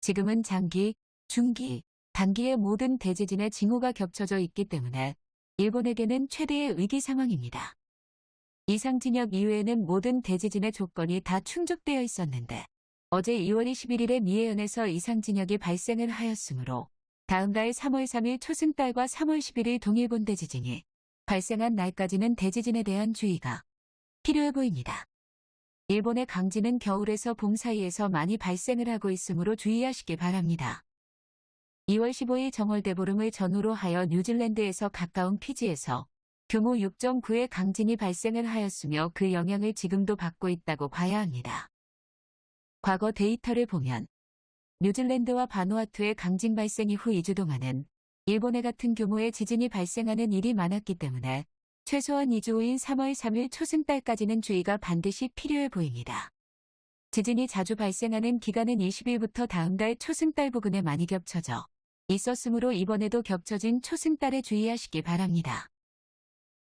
지금은 장기, 중기, 단기의 모든 대지진의 징후가 겹쳐져 있기 때문에 일본에게는 최대의 위기 상황입니다. 이상 진역 이후에는 모든 대지진의 조건이 다 충족되어 있었는데 어제 2월 21일에 미해현에서 이상 진역이 발생을 하였으므로 다음 달 3월 3일 초승달과 3월 11일 동일본 대지진이 발생한 날까지는 대지진에 대한 주의가 필요해 보입니다. 일본의 강진은 겨울에서 봄 사이에서 많이 발생을 하고 있으므로 주의하시기 바랍니다. 2월 15일 정월대보름을 전후로 하여 뉴질랜드에서 가까운 피지에서 규모 6.9의 강진이 발생을 하였으며 그 영향을 지금도 받고 있다고 봐야 합니다. 과거 데이터를 보면 뉴질랜드와 바누아투의 강진 발생 이후 2주 동안은 일본의 같은 규모의 지진이 발생하는 일이 많았기 때문에 최소한 2주 후인 3월 3일 초승달까지는 주의가 반드시 필요해 보입니다. 지진이 자주 발생하는 기간은 20일부터 다음 달 초승달 부근에 많이 겹쳐져 있었으므로 이번에도 겹쳐진 초승달에 주의하시기 바랍니다.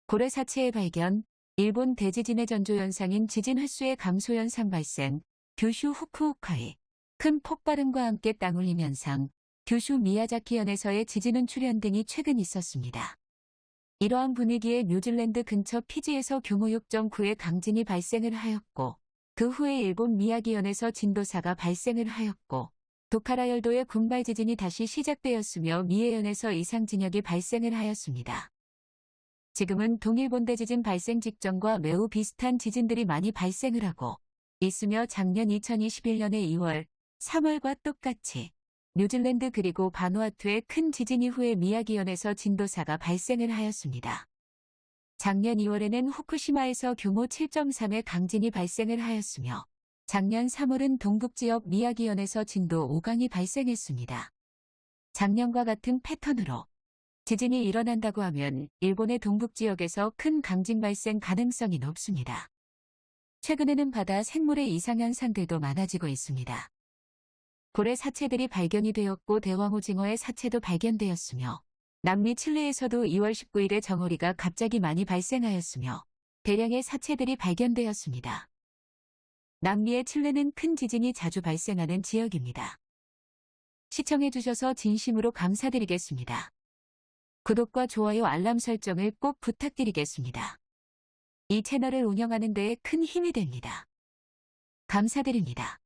고래 사체의 발견, 일본 대지진의 전조현상인 지진 횟수의 감소 현상 발생, 규슈 후쿠오카의 큰 폭발음과 함께 땅울림 현상, 규슈 미야자키현에서의 지진은 출현 등이 최근 있었습니다. 이러한 분위기에 뉴질랜드 근처 피지에서 규모 6.9의 강진이 발생을 하였고 그 후에 일본 미야기현에서 진도 4가 발생을 하였고 도카라열도의 군발 지진이 다시 시작되었으며 미해현에서 이상 진역이 발생을 하였습니다. 지금은 동일본 대 지진 발생 직전과 매우 비슷한 지진들이 많이 발생을 하고 있으며 작년 2021년의 2월, 3월과 똑같이 뉴질랜드 그리고 바누아투의 큰 지진 이후에 미야기현에서 진도 4가 발생을 하였습니다. 작년 2월에는 후쿠시마에서 규모 7.3의 강진이 발생을 하였으며 작년 3월은 동북지역 미야기현에서 진도 5강이 발생했습니다. 작년과 같은 패턴으로 지진이 일어난다고 하면 일본의 동북지역에서 큰 강진 발생 가능성이 높습니다. 최근에는 바다 생물의 이상현상들도 많아지고 있습니다. 고래 사체들이 발견이 되었고 대왕오징어의 사체도 발견되었으며 남미 칠레에서도 2월 19일에 정어리가 갑자기 많이 발생하였으며 대량의 사체들이 발견되었습니다. 남미의 칠레는 큰 지진이 자주 발생하는 지역입니다. 시청해주셔서 진심으로 감사드리겠습니다. 구독과 좋아요 알람 설정을 꼭 부탁드리겠습니다. 이 채널을 운영하는 데에 큰 힘이 됩니다. 감사드립니다.